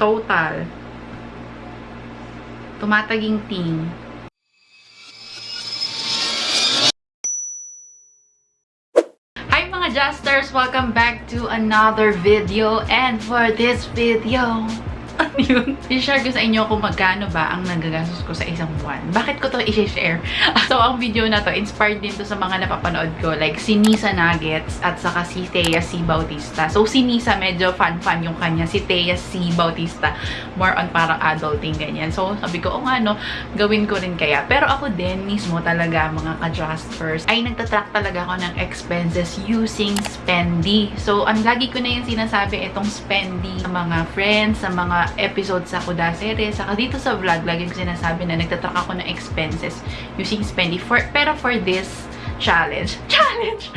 total. Tumataging ting. Hi mga Justers! Welcome back to another video. And for this video, ano yun? I-share ko sa inyo kung magkano ba ang nagagastos ko sa isang buwan. Bakit ko to i-share? so, ang video na to, inspired din to sa mga napapanood ko. Like, si Nisa Nuggets at saka si Thea C. Bautista. So, si Nisa, medyo fun-fun yung kanya. Si Thea C. Bautista, more on parang adulting, ganyan. So, sabi ko, oh nga, no, gawin ko rin kaya. Pero ako din, mismo talaga, mga ka-Justers, ay nagtatrack talaga ako ng expenses using Spendy. So, ang lagi ko na yung sinasabi, itong Spendy sa mga friends, sa mga episodes sa Kuda series, saka dito sa vlog, lagi ko sinasabi na nagtatrack ako ng expenses using Spendy. For, pero for this challenge, challenge,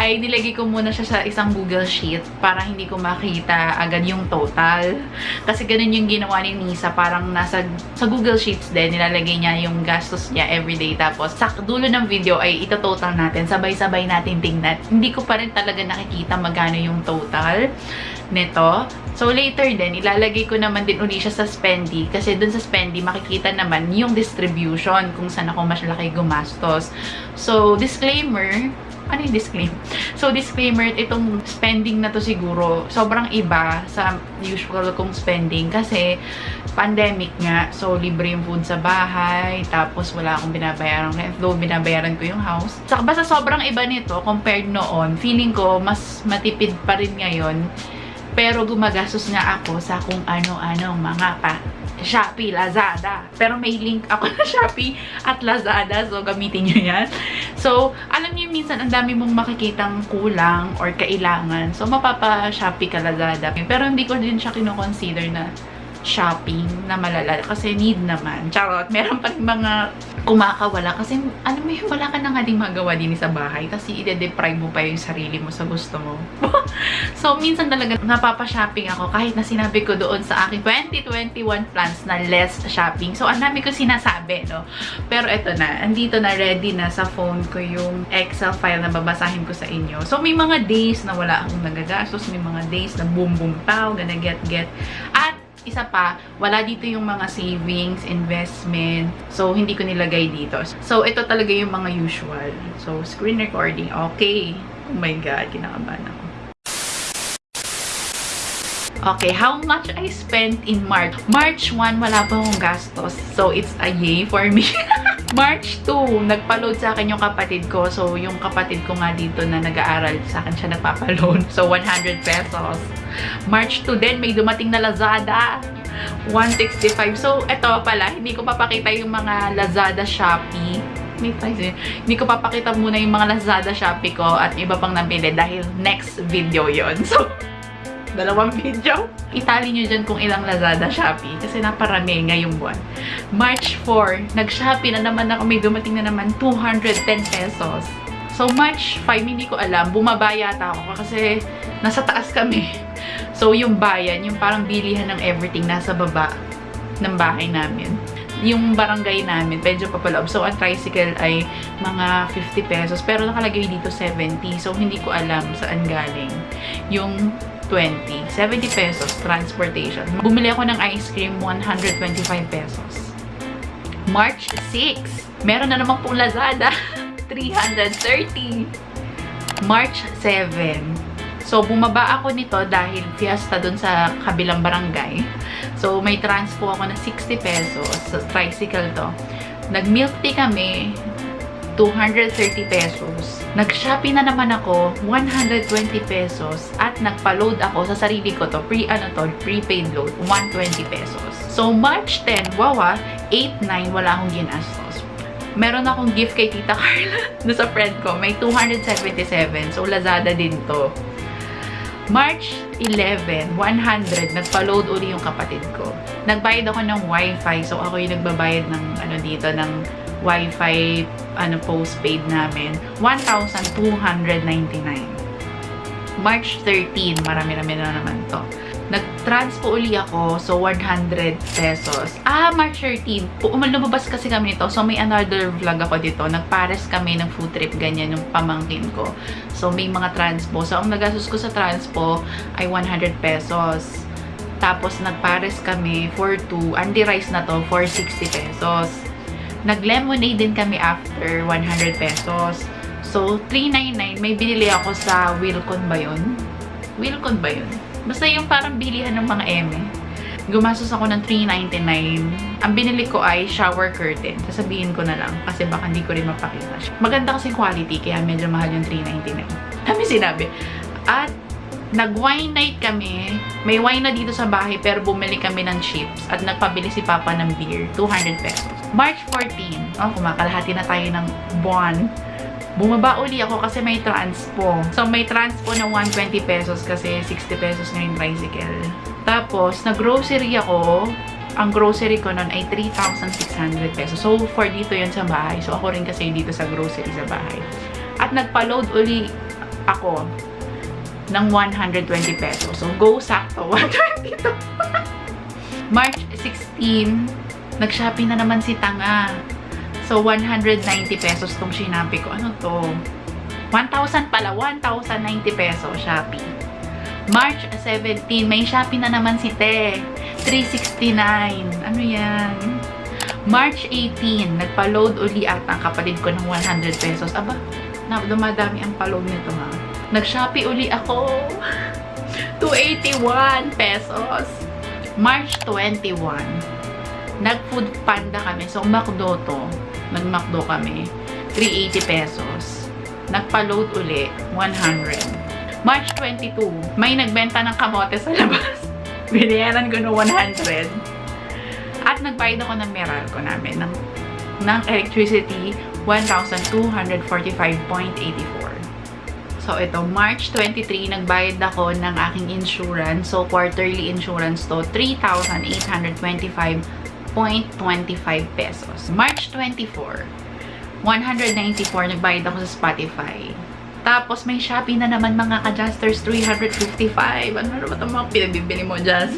ay nilagay ko muna siya sa isang Google Sheet para hindi ko makita agad yung total. Kasi ganun yung ginawa ni Nisa, parang nasa sa Google Sheets din, nilalagay niya yung gastos niya everyday. Tapos sa dulo ng video ay ito-total natin, sabay-sabay natin tingnan. Hindi ko pa rin talaga nakikita magkano yung total nito. So, later din, ilalagay ko naman din uli siya sa Spendy. Kasi dun sa Spendy, makikita naman yung distribution kung saan ako mas laki gumastos. So, disclaimer, ano yung disclaimer? So, disclaimer, itong spending na to siguro, sobrang iba sa usual kong spending kasi pandemic nga. So, libre yung food sa bahay, tapos wala akong binabayaran rent, though binabayaran ko yung house. So, basta sobrang iba nito compared noon. Feeling ko, mas matipid pa rin ngayon pero gumagastos nga ako sa kung ano-ano mga pa. Shopee, Lazada. Pero may link ako na Shopee at Lazada. So, gamitin nyo yan. So, alam niyo minsan ang dami mong makikitang kulang or kailangan. So, mapapa-Shopee ka Lazada. Pero hindi ko din siya kinoconsider na shopping na malala kasi need naman. Charot, meron pa rin mga kumakawala kasi ano mo yung wala ka na nga din magawa din sa bahay tapos i-deprive mo pa yung sarili mo sa gusto mo. so, minsan talaga napapa-shopping ako kahit na sinabi ko doon sa aking 2021 plans na less shopping. So, ang dami ko sinasabi, no? Pero eto na, andito na ready na sa phone ko yung Excel file na babasahin ko sa inyo. So, may mga days na wala akong nagagastos, may mga days na boom boom pow, gonna get get. At isa pa, wala dito yung mga savings, investment. So, hindi ko nilagay dito. So, ito talaga yung mga usual. So, screen recording. Okay. Oh my God, kinakabahan ako. Okay, how much I spent in March? March 1, wala pa akong gastos. So, it's a yay for me. March 2, nagpa-load sa akin yung kapatid ko. So, yung kapatid ko nga dito na nag-aaral, sa akin siya nagpapa-load. So, 100 pesos. March 2 din, may dumating na Lazada. 165. So, eto pala, hindi ko papakita yung mga Lazada Shopee. May price eh. Hindi ko papakita muna yung mga Lazada Shopee ko at iba pang napili dahil next video yon So, dalawang video. Itali nyo dyan kung ilang Lazada Shopee kasi naparami ngayong buwan. March 4, nag-Shopee na naman ako. May dumating na naman 210 pesos. So, March 5, hindi ko alam. Bumaba yata ako kasi nasa taas kami. So, yung bayan, yung parang bilihan ng everything nasa baba ng bahay namin. Yung barangay namin, medyo papaloob. So, ang tricycle ay mga 50 pesos. Pero nakalagay dito 70. So, hindi ko alam saan galing. Yung 20. 70 pesos transportation. Bumili ako ng ice cream, 125 pesos. March 6, meron na naman pong Lazada. 330. March 7. So, bumaba ako nito dahil fiesta dun sa kabilang barangay. So, may transpo ako na 60 pesos. Sa tricycle to. Nag-milk tea kami. 230 pesos. Nag-Shopee na naman ako, 120 pesos. At nagpa-load ako sa sarili ko to, pre, ano to, prepaid load, 120 pesos. So, March 10, wawa, 8-9, wala akong ginastos. Meron akong gift kay Tita Carla na sa friend ko. May 277. So, Lazada din to. March 11, 100, nagpa-load uli yung kapatid ko. Nagbayad ako ng wifi. So, ako yung nagbabayad ng, ano dito, ng wifi, ano, postpaid namin. 1,299. March 13, marami-rami na naman to. Nag-transpo uli ako, so 100 pesos. Ah, March 13, lumabas kasi kami nito, so may another vlog ako dito. Nagpares kami ng food trip, ganyan, yung pamangkin ko. So, may mga transpo. So, ang nagastos ko sa transpo ay 100 pesos. Tapos, nagpares kami for 2. Andy rice na to for 60 pesos. Nag-lemonade din kami after 100 pesos. So, 399. May binili ako sa Wilcon ba yun? Wilcon ba yun? Basta yung parang bilihan ng mga eme. Gumastos ako ng 399. Ang binili ko ay shower curtain. Sasabihin ko na lang kasi baka hindi ko rin mapakita. Maganda kasi quality kaya medyo mahal yung 399. Kami sinabi. At nag-wine night kami. May wine na dito sa bahay pero bumili kami ng chips at nagpabili si Papa ng beer. 200 pesos. March 14. Oh, kumakalahati na tayo ng buwan. Bumaba uli ako kasi may transpo. So, may transpo na 120 pesos kasi 60 pesos na yung tricycle. Tapos, nag-grocery ako. Ang grocery ko nun ay 3,600 pesos. So, for dito yun sa bahay. So, ako rin kasi dito sa grocery sa bahay. At nagpa-load uli ako ng 120 pesos. So, go sakto. 120 to. March 16, nag-shopping na naman si Tanga. So, 190 pesos tong shinabi ko. Ano to? 1,000 pala. 1,090 pesos Shopee. March 17, may Shopee na naman si Te. 369. Ano yan? March 18, nagpa-load uli at ang kapatid ko ng 100 pesos. Aba, na, dumadami ang pa-load nito ha. Nag-Shopee uli ako. 281 pesos. March 21, nag-food panda kami. So, McDo to. Nag-McDo kami. 380 pesos. Nagpa-load uli. 100. March 22, may nagbenta ng kamote sa labas. Binayaran ko no 100. At nagbayad ako ng Meralco namin ng, ng electricity 1,245.84. So, ito, March 23, nagbayad ako ng aking insurance. So, quarterly insurance to, 3,825.25 pesos. March 24, 194, nagbayad ako sa Spotify. Tapos, may Shopee na naman mga ka-Justers, 355. Ano na ba itong mga pinabibili mo, Jazz?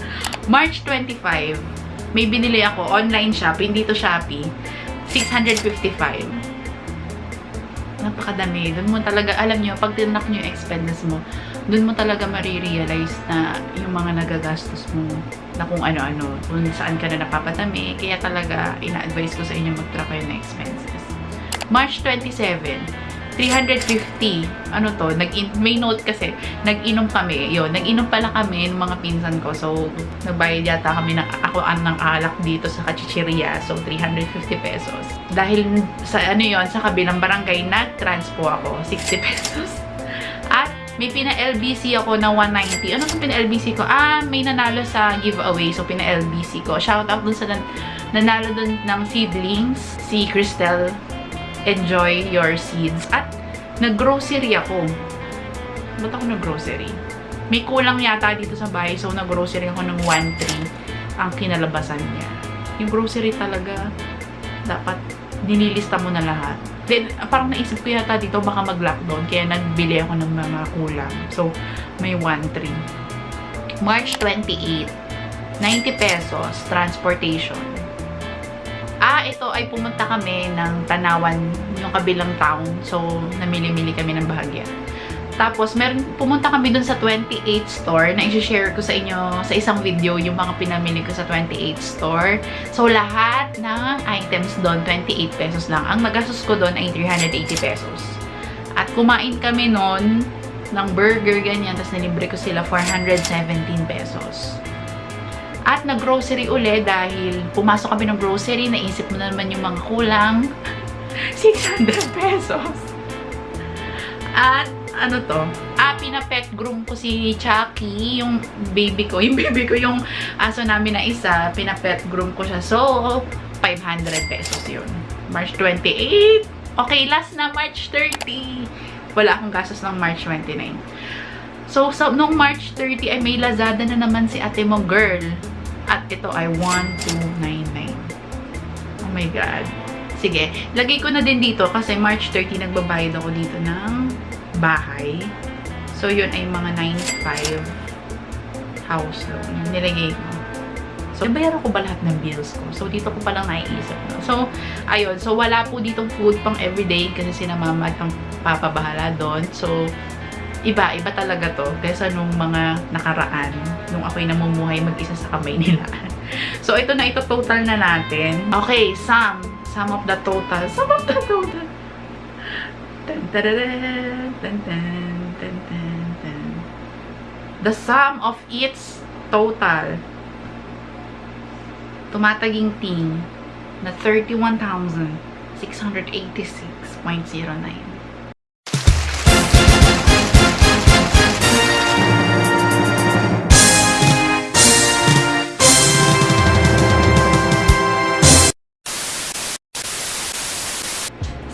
March 25, may binili ako, online shop, hindi to Shopee, 655 napakadami. Doon mo talaga, alam nyo, pag tinak nyo yung expenses mo, doon mo talaga marirealize na yung mga nagagastos mo na kung ano-ano, kung saan ka na napapatami. Kaya talaga, ina-advise ko sa inyo mag-track kayo ng expenses. March 27, 350. Ano to? Nag may note kasi, nag-inom kami. Yun, nag-inom pala kami ng mga pinsan ko. So, nagbayad yata kami ng, ako ng alak dito sa kachicheria. So, 350 pesos. Dahil sa ano yon sa kabilang barangay, nag-transpo ako. 60 pesos. May pina-LBC ako na 190. Ano yung pina-LBC ko? Ah, may nanalo sa giveaway. So, pina-LBC ko. Shout out dun sa nan nanalo dun ng seedlings. Si Cristel enjoy your seeds. At nag-grocery ako. Ba't ako nag-grocery? May kulang yata dito sa bahay. So, nag-grocery ako ng 1.3 ang kinalabasan niya. Yung grocery talaga, dapat dinilista mo na lahat. Then, parang naisip ko yata dito baka mag-lockdown. Kaya nagbili ako ng mga kulang. So, may 1.3. March 28, 90 pesos, transportation. Ah, ito ay pumunta kami ng Tanawan, yung kabilang town. So, namili-mili kami ng bahagya. Tapos, meron, pumunta kami dun sa 28 store na i-share ko sa inyo sa isang video yung mga pinamili ko sa 28 store. So, lahat ng items doon, 28 pesos lang. Ang nagastos ko doon ay 380 pesos. At kumain kami noon ng burger, ganyan. Tapos, nilibre ko sila 417 pesos. At nag-grocery uli dahil pumasok kami ng grocery, naisip mo na naman yung mga kulang. 600 pesos. At ano to? Ah, pinapet groom ko si Chucky, yung baby ko. Yung baby ko, yung aso namin na isa, pinapet groom ko siya. So, 500 pesos yun. March 28. Okay, last na March 30. Wala akong gastos ng March 29. So, so, nung March 30 ay may Lazada na naman si ate mo, girl. At ito ay 1299. Oh my God. Sige, lagay ko na din dito kasi March 30 nagbabayad ako dito ng bahay. So, yun ay mga 95 house loan. Nilagay ko. So, nabayaran ko ba lahat ng bills ko? So, dito ko palang naiisip. No? So, ayun. So, wala po ditong food pang everyday kasi sina mama at ang papabahala doon. So, iba, iba talaga to kaysa nung mga nakaraan, nung ako'y namumuhay mag-isa sa kamay nila. so, ito na, ito total na natin. Okay, sum. Sum of the total. Sum of the total. The sum of its total tumataging ting na 31,686.09.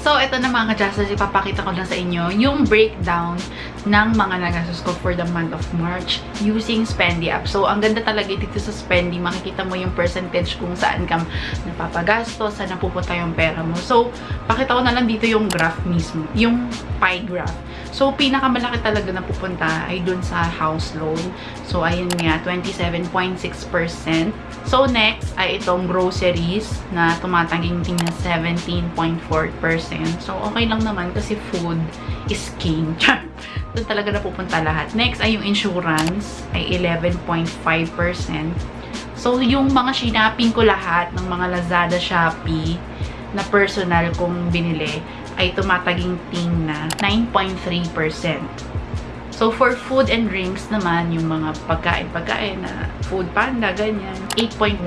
So, ito na mga ka-Justers, ipapakita ko lang sa inyo yung breakdown ng mga nagastos ko for the month of March using Spendy app. So, ang ganda talaga dito sa Spendy, makikita mo yung percentage kung saan ka napapagastos, saan napupunta yung pera mo. So, pakita ko na lang dito yung graph mismo, yung pie graph. So, pinakamalaki talaga na pupunta ay dun sa house loan. So, ayun nga, 27.6%. So, next ay itong groceries na tumatanging ting na 17.4%. So, okay lang naman kasi food is king. Doon talaga napupunta lahat. Next ay yung insurance ay 11.5%. So, yung mga shinaping ko lahat ng mga Lazada, Shopee na personal kong binili ay tumataging ting na 9.3%. So, for food and drinks naman, yung mga pagkain-pagkain na food panda, ganyan, 8.1%.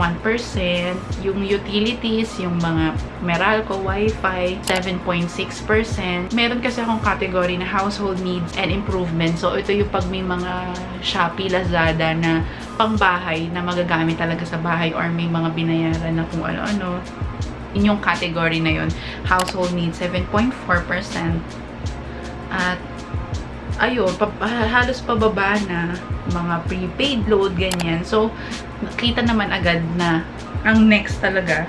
Yung utilities, yung mga Meralco, Wi-Fi, 7.6%. Meron kasi akong category na household needs and improvement. So, ito yung pag may mga Shopee, Lazada na pangbahay na magagamit talaga sa bahay or may mga binayaran na kung ano-ano. Inyong category na yon Household needs, 7.4%. At ayun, pa, halos pababa na mga prepaid load, ganyan. So, nakita naman agad na ang next talaga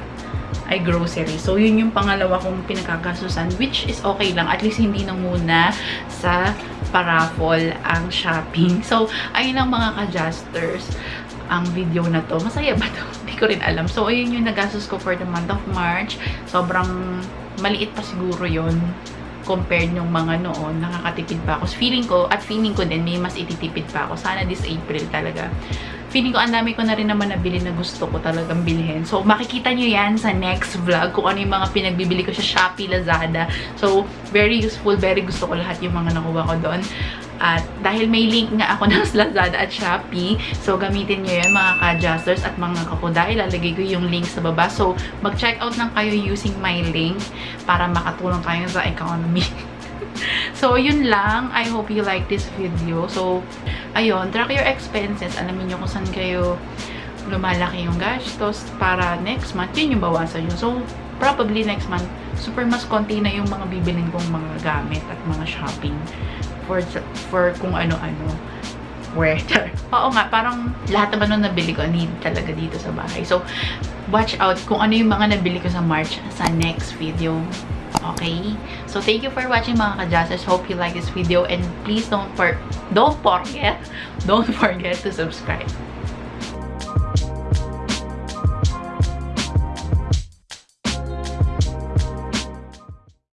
ay grocery. So, yun yung pangalawa kong pinagkakasusan, which is okay lang. At least hindi na muna sa paraffol ang shopping. So, ayun lang mga ka-justers ang video na to. Masaya ba to? Ko rin alam. So, ayun yung nagastos ko for the month of March. Sobrang maliit pa siguro yon compared nung mga noon, nakakatipid pa ako. So, feeling ko, at feeling ko din, may mas ititipid pa ako. Sana this April talaga. Feeling ko, ang dami ko na rin naman nabili na gusto ko talagang bilhin. So, makikita nyo yan sa next vlog kung ano yung mga pinagbibili ko sa Shopee, Lazada. So, very useful, very gusto ko lahat yung mga nakuha ko doon. At dahil may link nga ako ng Lazada at Shopee, so gamitin nyo yan mga ka-adjusters at mga kakuda. Ilalagay ko yung link sa baba. So, mag-check out lang kayo using my link para makatulong kayo sa economy. so, yun lang. I hope you like this video. So, ayun, track your expenses. Alamin nyo kung saan kayo lumalaki yung gastos para next month, yun yung bawasan nyo. So, probably next month, super mas konti na yung mga bibilin kong mga gamit at mga shopping for, for kung ano-ano. Weather. Oo nga, parang lahat naman nung nabili ko, need talaga dito sa bahay. So, watch out kung ano yung mga nabili ko sa March sa next video. Okay? So, thank you for watching mga ka-Jazzers. Hope you like this video and please don't for don't forget, don't forget to subscribe.